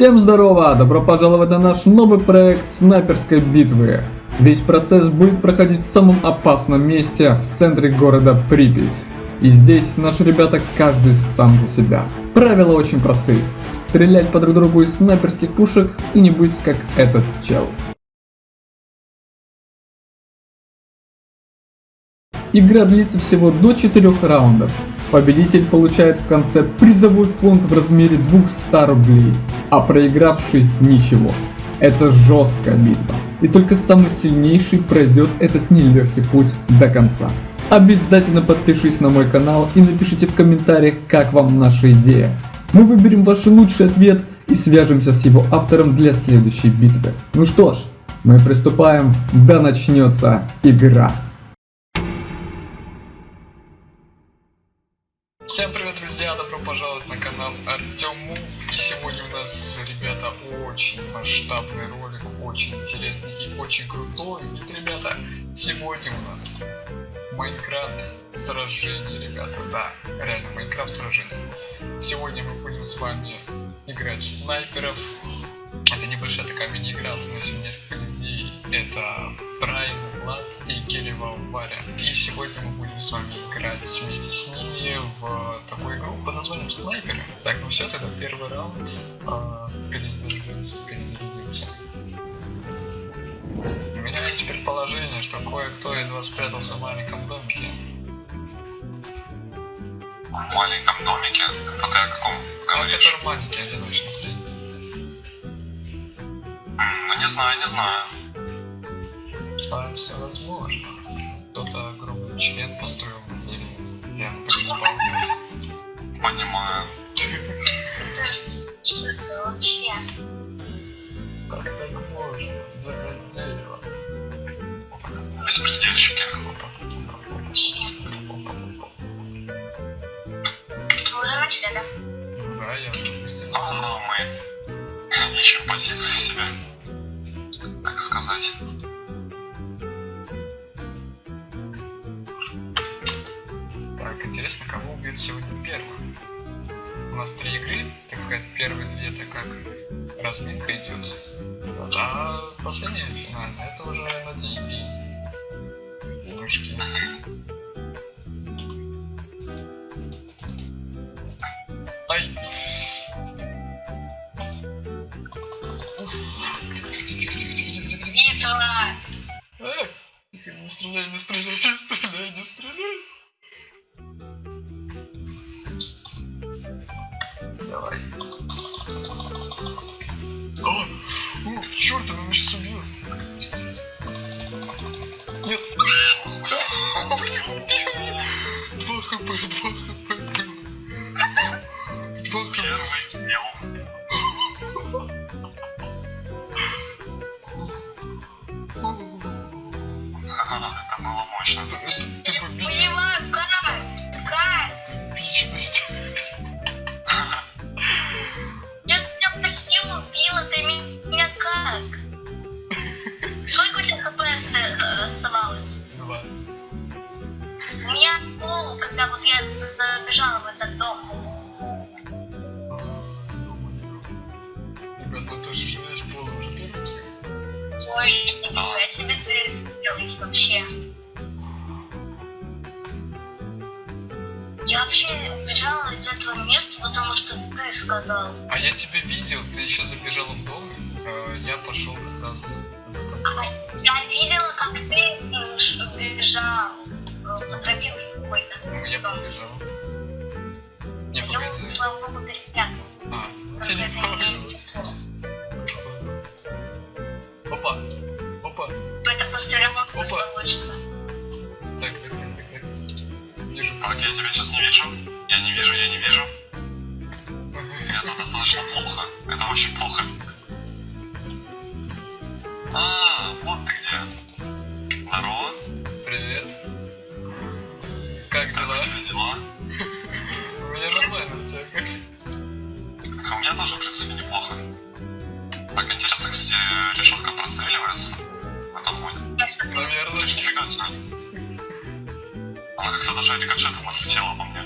Всем здорово! Добро пожаловать на наш новый проект снайперской битвы. Весь процесс будет проходить в самом опасном месте, в центре города Припять. И здесь наши ребята каждый сам за себя. Правила очень простые. Стрелять по друг другу из снайперских пушек и не быть как этот чел. Игра длится всего до 4 раундов. Победитель получает в конце призовой фонд в размере 200 рублей, а проигравший ничего. Это жесткая битва, и только самый сильнейший пройдет этот нелегкий путь до конца. Обязательно подпишись на мой канал и напишите в комментариях, как вам наша идея. Мы выберем ваш лучший ответ и свяжемся с его автором для следующей битвы. Ну что ж, мы приступаем, да начнется игра. Всем привет, друзья! Добро пожаловать на канал Артем. И сегодня у нас, ребята, очень масштабный ролик, очень интересный и очень крутой. Ведь, ребята, сегодня у нас Майнкрафт сражение, ребята. Да, реально, Майнкрафт сражение. Сегодня мы будем с вами играть в снайперов. Это небольшая такая мини-игра, с носим несколько. Это Прайм, Влад и Келева Варя. И сегодня мы будем с вами играть вместе с ними в такую игру под названием Снайперы. Так, ну все, тогда первый раунд. А, перезарядился, перезарядился. У меня есть предположение, что кое-кто из вас спрятался в маленьком домике. В маленьком домике? Это ты о каком говоришь? который маленький, одиночный стоит. Ну не знаю, не знаю. Все возможно. Кто-то огромный член построил на дереве. Прям так исполнилось. Понимаю. Что вообще? Как так можно? Дерева. Беспредельщики. Вы уже начали, да? Да, я быстро. Ну, мы ищем позиции себя. Как сказать. Интересно, кого убьют сегодня первым? У нас три игры, так сказать, первые две это как разминка идет. Вот, а последняя финальная это уже на деньги. Денежки. Ай! Уф! Битва! Э, не стреляй, не стреляй, не стреляй. Yep. Нифига себе ты делаешь вообще. Я вообще убежала из этого места, потому что ты сказал. А я тебя видел, ты еще забежал в дом. э, Я пошел как раз за тобой. А я видела, как ты м, ш- бежал э, по тропинке какой-то. Ну, я побежал. Не, Я погоди. слава богу, перепрятал. А, Как это меня телефон. Опа. получится. Так, так, так, так, так. Вижу. Так, я тебя сейчас не вижу. Я не вижу, я не вижу. Это достаточно плохо. Это очень плохо. А, вот ты где. Здорово. Привет. Как Как дела? у тебя дела? У меня нормально, у тебя как? А у меня тоже, в принципе, неплохо. Так, интересно, кстати, решетка простреливается. Наверное. Нифига. Она как-то даже рикошетом отлетела по мне.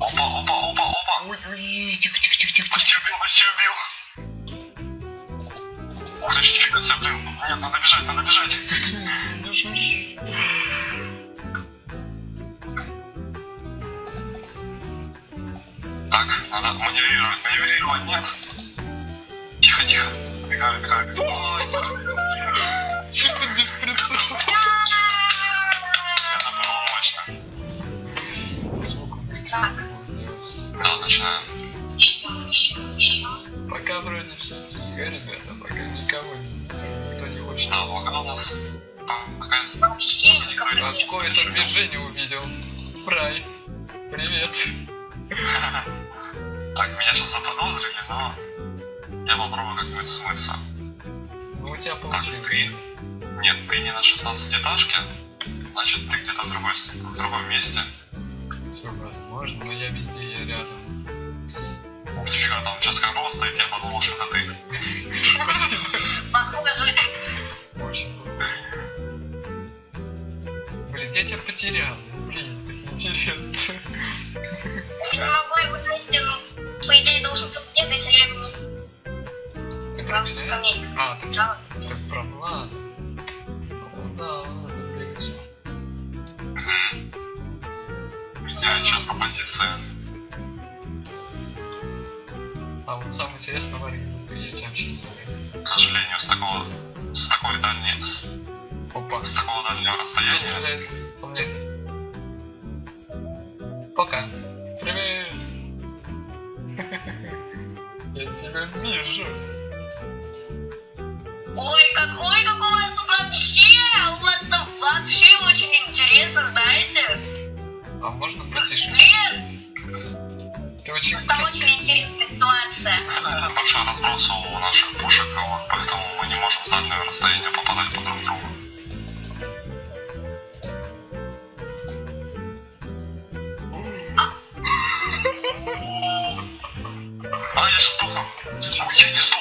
Опа, опа, опа, опа. Ой, ой, тихо, тихо, тихо, тихо, Почти убил, почти убил. Ух ты, нифига себе, блин. Нет, надо бежать, надо бежать. Бежишь. Так, надо маневрировать, маневрировать, нет. Тихо, тихо. Чисто без прицела. Пока вроде все тихо, ребята, пока никого никто не хочет. Да, пока у нас А какое-то движение увидел. Фрай. Привет. Так, меня сейчас заподозрили, но... Я попробую как-нибудь смыться. Ну у тебя Так, получилось. ты... Нет, ты не на 16 этажке. Значит, ты где-то в, другой, в другом месте. Все возможно, но я везде, я рядом. Нифига, там сейчас как рост стоит, я подумал, что это ты. Спасибо. Похоже. Очень. Блин, я тебя потерял. Блин, так интересно. Я не могу его найти, но по идее должен тут бегать, а я его не Ты. А, ты, Да. ты. Ну да. Мгм. Меняю часто позиции. А вот самое интересное, Варя, ты я тебя вообще не. К сожалению, с такого... С такой дальней... С, Опа. с такого дальнего Кто расстояния... стреляет по мне? Пока. Привет. Я тебя вижу. Ой, какой, какой у вас тут вообще? У вас тут вообще очень интересно, знаете? А можно потише? Блин, Ты очень там очень интересная ситуация. Большой разброс у наших пушек, вот, поэтому мы не можем с дальнего расстояния попадать по друг другу. А, я сейчас сдохну. Я не сдох.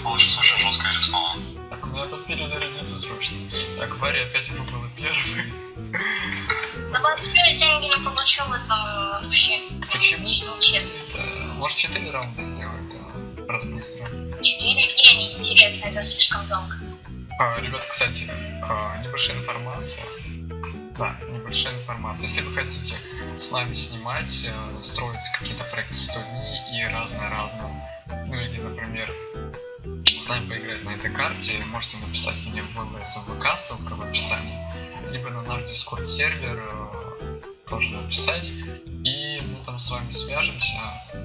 Это сейчас очень жестко и рисково. Так, мне надо перезарядиться срочно. Так, Варя опять выбыла первой. Да вообще я деньги не получу в этом вообще. Почему? Честно. Это, может 4 раунда сделать, а, раз быстро. Четыре мне не интересно, это слишком долго. А, ребят, кстати, а, небольшая информация. Да, небольшая информация. Если вы хотите с нами снимать, э, строить какие-то проекты 100 дней и разное-разное, ну или, например, с нами поиграть на этой карте, можете написать мне в ВЛС ВК, ссылка в описании, либо на наш Discord сервер э, тоже написать, и мы там с вами свяжемся,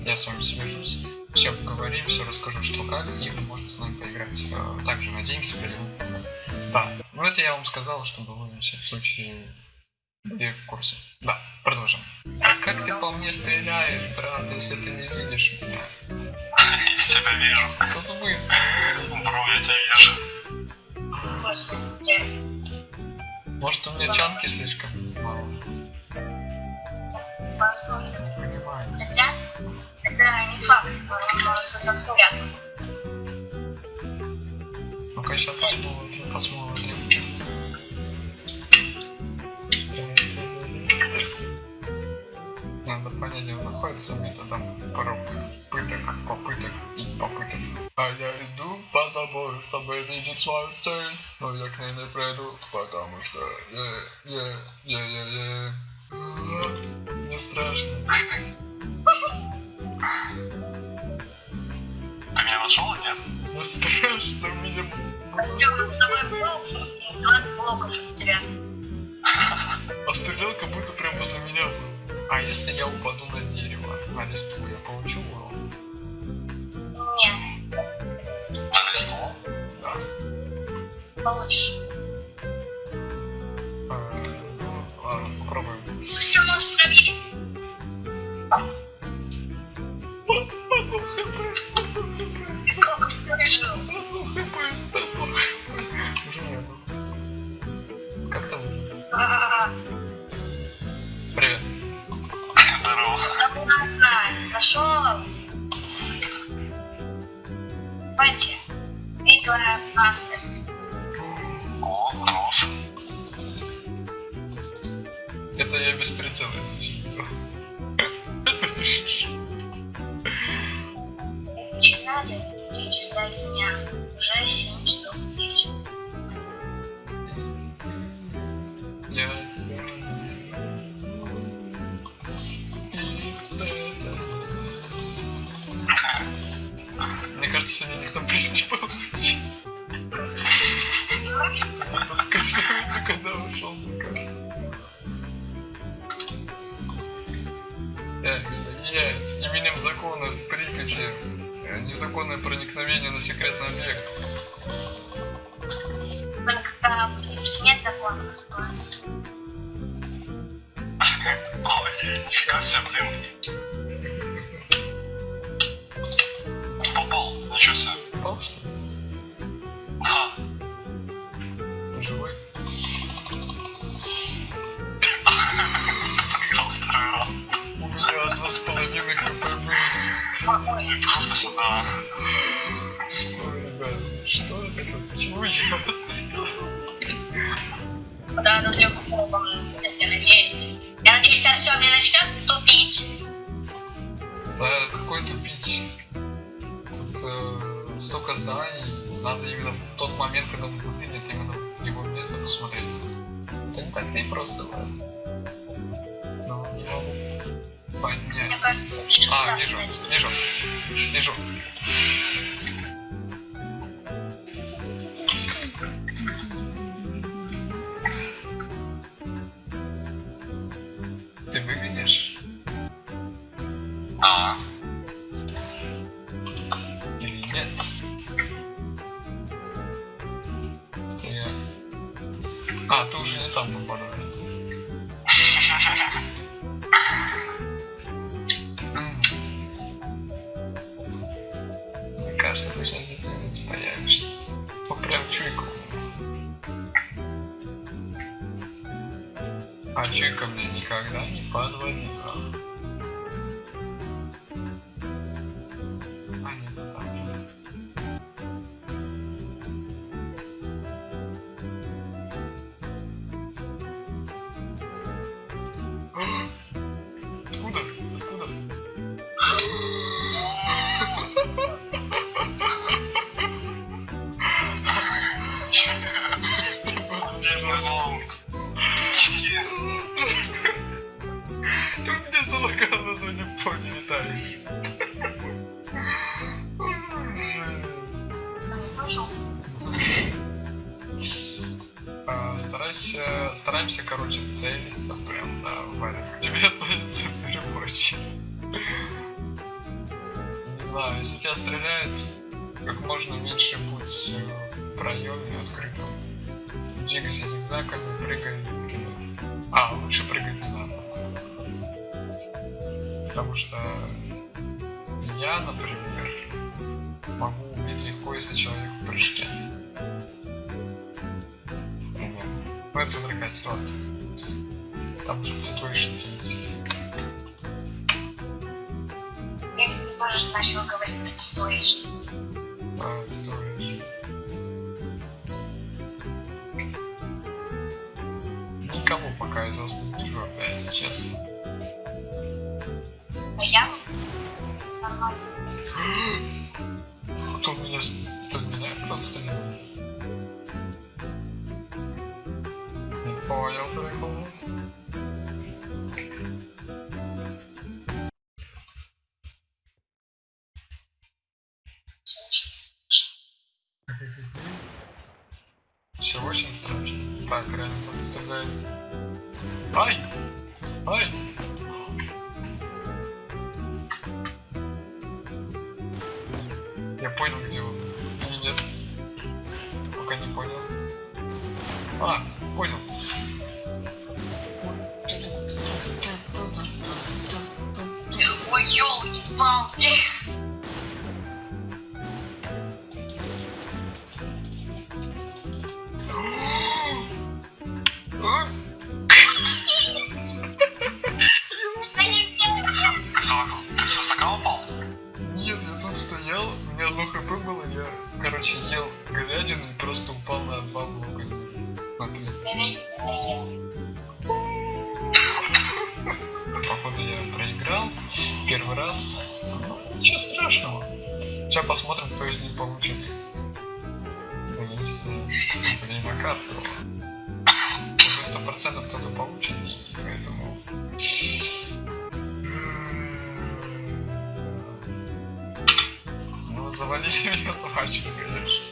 я с вами свяжусь, все поговорим, все расскажу, что как, и вы можете с нами поиграть. Э, Также надеемся, помощь. Да, ну это я вам сказал, чтобы вы на всякий случай были в курсе. Да, продолжим. А как ты по мне стреляешь, брат, если ты не видишь меня? Я тебя вижу. Это смысл? Бро, я тебя вижу. В смысле? Может у меня чанки слишком мало? Возможно. Понимаю. Хотя, это не факт, быть аккуратным. Ну-ка сейчас посмотрим, посмотрим. Надо понять, где он находится методом пыток, чтобы видеть свою цель, но я к ней не приду, потому что е, е, е, е, е. Не страшно. Ты меня нашел, нет? Не страшно, меня Артем, с тобой был 20 блоков у тебя. А стрелял как будто прям возле меня был. А если я упаду на дерево, на листву, я получу урон? Не, получишь. Попробуем. Все можешь проверить. Как ты выжил? Уже нет. Как там? Привет. Здорово. Нашел. Пойди. Видео паспорт. Хорош. Это я без прицела, если честно. Начинали часа дня. Уже 7 Припяти э, незаконное проникновение на секретный объект. Только нет закона. Ой, нифига себе, блин. Попал, ничего себе. Попал, что ли? Да. Живой? Проиграл второй раунд. У меня два с половиной хп было. Что это? Почему я? Да, ну легко я надеюсь. Я надеюсь, Артем не начнет тупить. Да, какой тупить? Тут э, столько зданий, надо именно в тот момент, когда он выглядит, именно в его место посмотреть. Это не так-то и просто, ладно. Мне кажется, А, вижу, вижу, вижу. Не не слышал? А, Старайся, стараемся, короче, целиться прям, да, Варя, к тебе относится очередь. Не знаю, если тебя стреляют, как можно меньше будь э, в проеме открытом. Двигайся зигзагами, прыгай. А, лучше прыгать не надо. Потому что я, например, убить легко, если человек в прыжке. Например. Ну, это какая ситуация. Там же situation 10. Или ты тоже начал говорить ситуацию. Да, стоишь. Никого пока из вас не вижу опять, честно. А я нормально. Кто меня... Кто меня? Кто стрелял? Не понял прикол. Все очень страшно. Так, реально тут стреляет. Ай! Ай! Понял, где он. Или нет? Пока не понял. А, понял. Ой, елки-палки. короче, ел говядину и просто упал на бабу. Походу я проиграл. Первый раз. Ничего страшного. Сейчас посмотрим, кто из них получит. 200 время карту. Уже 100% кто-то получит. Завалили меня собачку, конечно.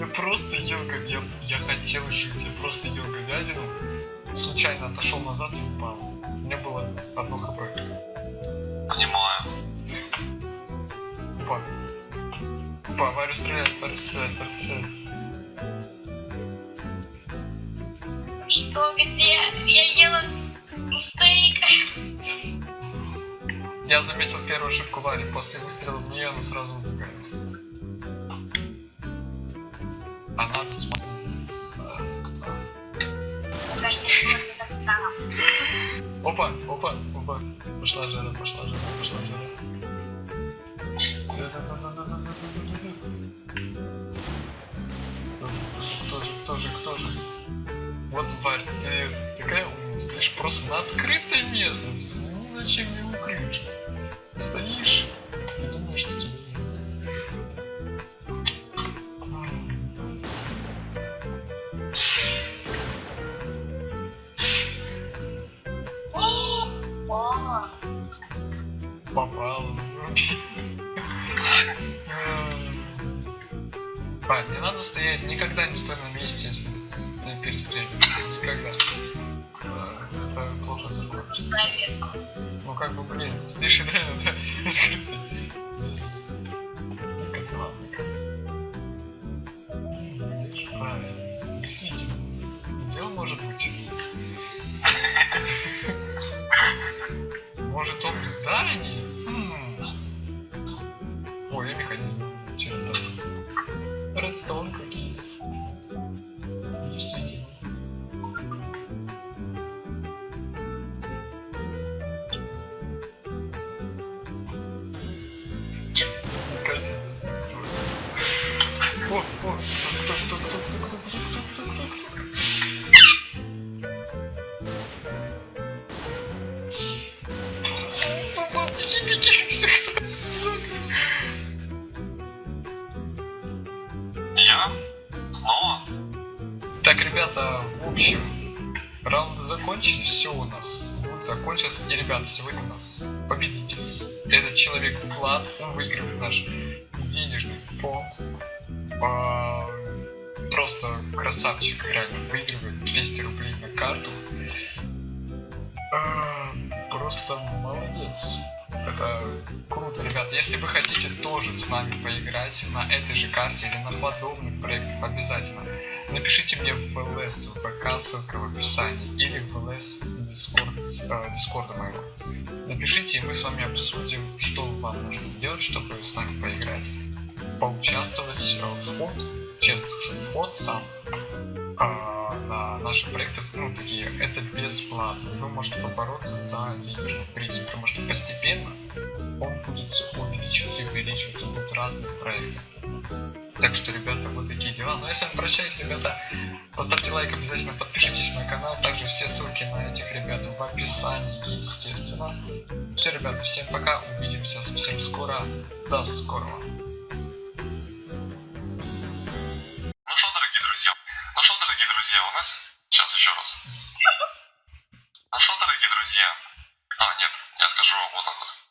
Я просто ел я, я хотел жить, я просто ел говядину, случайно отошел назад и упал. У меня было одно хп. Понимаю. Опа. Опа, Варю стреляет, Варю стреляет, Варю стреляет. Что, где? Я ела стейк. Я заметил первую ошибку вали. После выстрела в нее она сразу убегает. Она смотрит. Опа, опа, опа. Пошла жара, пошла жара, пошла жара. Вот, Варь, ты такая умница, ты же просто на открытой местности зачем не укрывшись? Стоишь и думаешь, что тебе О, попал. А, не надо стоять, никогда не стой на месте, если ты перестреливаешься. Никогда. Это закончится. заветно. Ну как бы, блин, ты стоишь реально местности. Мне кажется, ладно, мне кажется. Правильно. Действительно. Дело может быть. Может он в здании? Хм. Ой, я механизм через Редстоун какие-то. У нас будет закончился. И, ребята, сегодня у нас победитель есть. Этот человек Влад, он выигрывает наш денежный фонд. А, просто красавчик, реально, выигрывает 200 рублей на карту. А, просто молодец. Это круто, ребята. Если вы хотите тоже с нами поиграть на этой же карте или на подобных проектах, обязательно напишите мне в ЛС, ВК, ссылка в описании, или в ЛС э, Дискорда моего. Напишите, и мы с вами обсудим, что вам нужно сделать, чтобы с нами поиграть. Поучаствовать э, в фонд, честно скажу, фонд сам на наши проекты, ну, такие, это бесплатно. Вы можете побороться за денежный приз, потому что постепенно он будет всё увеличиваться и увеличиваться, будут разные проекты. Так что, ребята, вот такие дела. Ну, я с вами прощаюсь, ребята. Поставьте лайк, обязательно подпишитесь на канал. Также все ссылки на этих ребят в описании, естественно. Все, ребята, всем пока. Увидимся совсем скоро. До скорого. Ну что, дорогие друзья? А, нет, я скажу вот так вот.